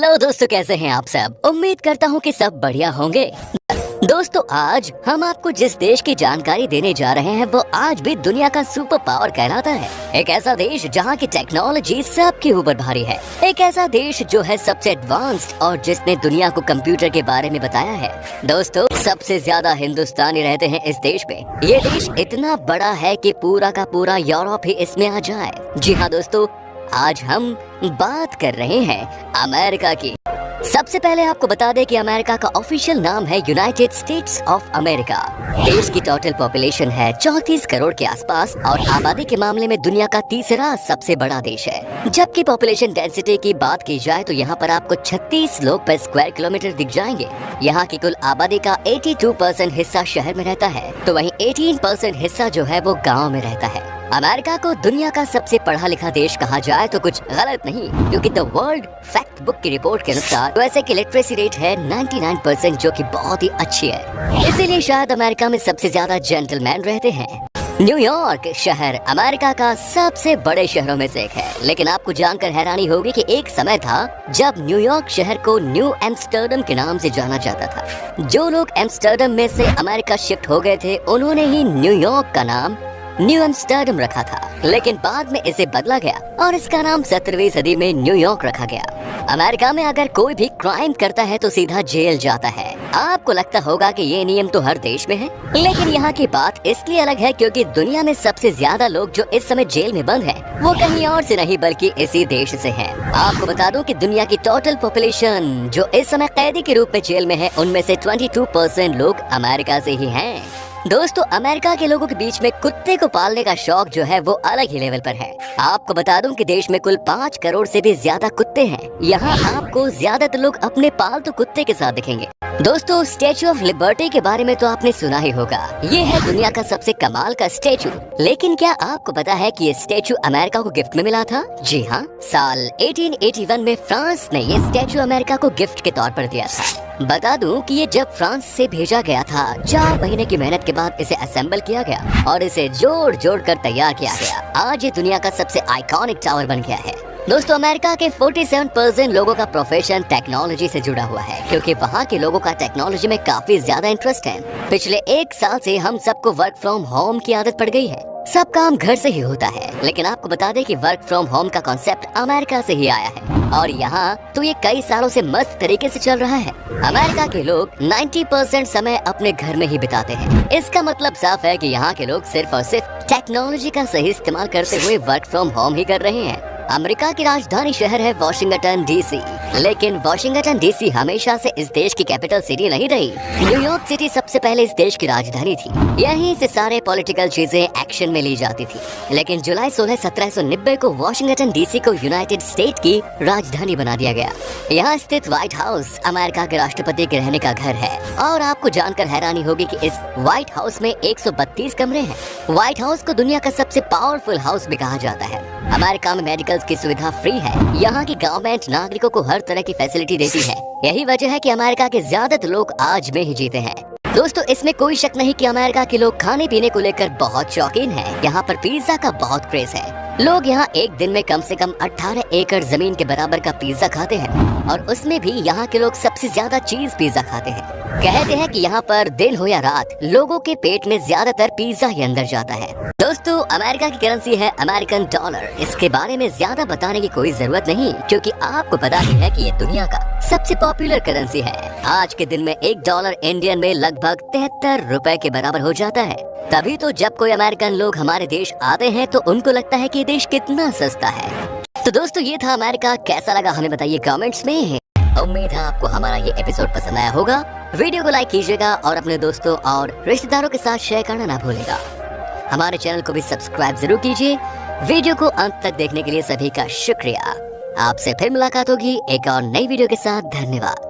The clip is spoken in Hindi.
हेलो दोस्तों, कैसे हैं आप सब? उम्मीद करता हूँ कि सब बढ़िया होंगे। दोस्तों, आज हम आपको जिस देश की जानकारी देने जा रहे हैं, वो आज भी दुनिया का सुपर पावर कहलाता है। एक ऐसा देश जहाँ की टेक्नोलॉजी सबके ऊपर भारी है। एक ऐसा देश जो है सबसे एडवांस्ड और जिसने दुनिया को कंप्यूटर के बारे में बताया है। दोस्तों, सबसे ज़्यादा हिंदुस्तानी रहते हैं इस देश में। ये देश इतना बड़ा है की पूरा का पूरा यूरोप ही इसमें आ जाए। जी हाँ दोस्तों आज हम बात कर रहे हैं अमेरिका की। सबसे पहले आपको बता दें कि अमेरिका का ऑफिशियल नाम है यूनाइटेड स्टेट्स ऑफ़ अमेरिका। देश की टोटल पॉपुलेशन है चौतीस करोड़ के आसपास और आबादी के मामले में दुनिया का तीसरा सबसे बड़ा देश है। जबकि पॉपुलेशन डेंसिटी की बात की जाए तो यहाँ पर आपको 36 लोग पर स्क्वायर किलोमीटर दिख जाएँगे। यहाँ की कुल आबादी का 82 परसेंट हिस्सा शहर में रहता है तो वही 18 परसेंट हिस्सा जो है वो गाँव में रहता है। अमेरिका को दुनिया का सबसे पढ़ा लिखा देश कहा जाए तो कुछ गलत नहीं, क्योंकि द वर्ल्ड फैक्ट बुक की रिपोर्ट के अनुसार वैसे की लिटरेसी रेट है 99 परसेंट जो कि बहुत ही अच्छी है। इसीलिए शायद अमेरिका में सबसे ज़्यादा जेंटलमैन रहते हैं। न्यूयॉर्क शहर अमेरिका का सबसे बड़े शहरों में से एक है, लेकिन आपको जानकर हैरानी होगी कि एक समय था जब न्यूयॉर्क शहर को न्यू एम्स्टर्डम के नाम से जाना जाता था। जो लोग एम्स्टर्डम में से अमेरिका शिफ्ट हो गए थे, उन्होंने ही न्यूयॉर्क का नाम न्यू एम्स्टर्डम रखा था लेकिन बाद में इसे बदला गया और इसका नाम सत्रहवीं सदी में न्यूयॉर्क रखा गया अमेरिका में अगर कोई भी क्राइम करता है तो सीधा जेल जाता है आपको लगता होगा कि ये नियम तो हर देश में है लेकिन यहाँ की बात इसलिए अलग है क्योंकि दुनिया में सबसे ज़्यादा लोग जो इस समय जेल में बंद हैं, वो कहीं और से नहीं बल्कि इसी देश से हैं। आपको बता दूँ कि दुनिया की टोटल पॉपुलेशन जो इस समय कैदी के रूप में जेल में है उनमें से 22 परसेंट लोग अमेरिका से ही हैं। दोस्तों, अमेरिका के लोगों के बीच में कुत्ते को पालने का शौक जो है, वो अलग ही लेवल पर है। आपको बता दूँ कि देश में कुल पाँच करोड़ से भी ज़्यादा कुत्ते हैं। यहाँ आपको ज़्यादातर लोग अपने पालतू कुत्ते के साथ दिखेंगे। दोस्तों स्टेचू ऑफ़ लिबर्टी के बारे में तो आपने सुना ही होगा। ये है दुनिया का सबसे कमाल का स्टेचू लेकिन क्या आपको पता है कि ये स्टेचू अमेरिका को गिफ्ट में मिला था? जी हाँ साल 1881 में फ्रांस ने ये स्टेचू अमेरिका को गिफ्ट के तौर पर दिया था। बता दूँ कि ये जब फ्रांस से भेजा गया था। चार महीने की मेहनत के बाद इसे असेंबल किया गया और इसे जोड़ जोड़ कर तैयार किया गया। आज ये दुनिया का सबसे आइकॉनिक टावर बन गया है। दोस्तों, अमेरिका के 47 परसेंट लोगों का प्रोफेशन टेक्नोलॉजी से जुड़ा हुआ है, क्योंकि वहाँ के लोगों का टेक्नोलॉजी में काफ़ी ज़्यादा इंटरेस्ट है। पिछले एक साल से हम सबको वर्क फ्रॉम होम की आदत पड़ गई है। सब काम घर से ही होता है। लेकिन आपको बता दें कि वर्क फ्रॉम होम का कॉन्सेप्ट अमेरिका से ही आया है। और यहाँ तो ये कई सालों से मस्त तरीके से चल रहा है। अमेरिका के लोग 90 परसेंट समय अपने घर में ही बिताते हैं। इसका मतलब साफ़ है कि यहाँ के लोग सिर्फ़ और सिर्फ़ टेक्नोलॉजी का सही इस्तेमाल करते हुए वर्क फ्रॉम होम ही कर रहे हैं। अमेरिका की राजधानी शहर है वॉशिंगटन डीसी लेकिन वॉशिंगटन डीसी हमेशा से इस देश की कैपिटल सिटी नहीं रही। न्यूयॉर्क सिटी सबसे पहले इस देश की राजधानी थी। यहीं से सारे पॉलिटिकल चीज़ें एक्शन में ली जाती थी। लेकिन जुलाई सोलह सत्रह को वॉशिंगटन डीसी को यूनाइटेड स्टेट की राजधानी बना दिया गया। यहाँ स्थित व्हाइट हाउस अमेरिका के राष्ट्रपति के रहने का घर है। और आपको जानकर हैरानी होगी की इस व्हाइट हाउस में 132 कमरे हैं। व्हाइट हाउस को दुनिया का सबसे पावरफुल हाउस भी कहा जाता है। अमेरिका में मेडिकल की सुविधा फ्री है। यहाँ की गवर्नमेंट नागरिकों को हर तरह की फैसिलिटी देती है। यही वजह है कि अमेरिका के ज़्यादातर लोग आज में ही जीते हैं। दोस्तों, इसमें कोई शक नहीं कि अमेरिका के लोग खाने पीने को लेकर बहुत शौकीन हैं। यहाँ पर पिज्जा का बहुत क्रेज है। लोग यहाँ एक दिन में कम से कम 18 एकड़ ज़मीन के बराबर का पिज्जा खाते हैं और उसमें भी यहाँ के लोग सबसे ज़्यादा चीज़ पिज्जा खाते हैं। कहते हैं कि यहाँ पर दिन हो या रात, लोगों के पेट में ज़्यादातर पिज्जा ही अंदर जाता है। दोस्तों, अमेरिका की करेंसी है अमेरिकन डॉलर इसके बारे में ज़्यादा बताने की कोई ज़रूरत नहीं, क्योंकि आपको पता ही है कि ये दुनिया का सबसे पॉपुलर करेंसी है। आज के दिन में एक डॉलर इंडियन में लगभग तिहत्तर रुपए के बराबर हो जाता है। तभी तो जब कोई अमेरिकन लोग हमारे देश आते हैं तो उनको लगता है कि देश कितना सस्ता है। तो दोस्तों, ये था अमेरिका कैसा लगा हमें बताइए कमेंट्स में। उम्मीद है आपको हमारा ये एपिसोड पसंद आया होगा। वीडियो को लाइक कीजिएगा और अपने दोस्तों और रिश्तेदारों के साथ शेयर करना ना भूलेगा। हमारे चैनल को भी सब्सक्राइब ज़रूर कीजिए। वीडियो को अंत तक देखने के लिए सभी का शुक्रिया। आपसे फिर मुलाकात होगी एक और नई वीडियो के साथ। धन्यवाद।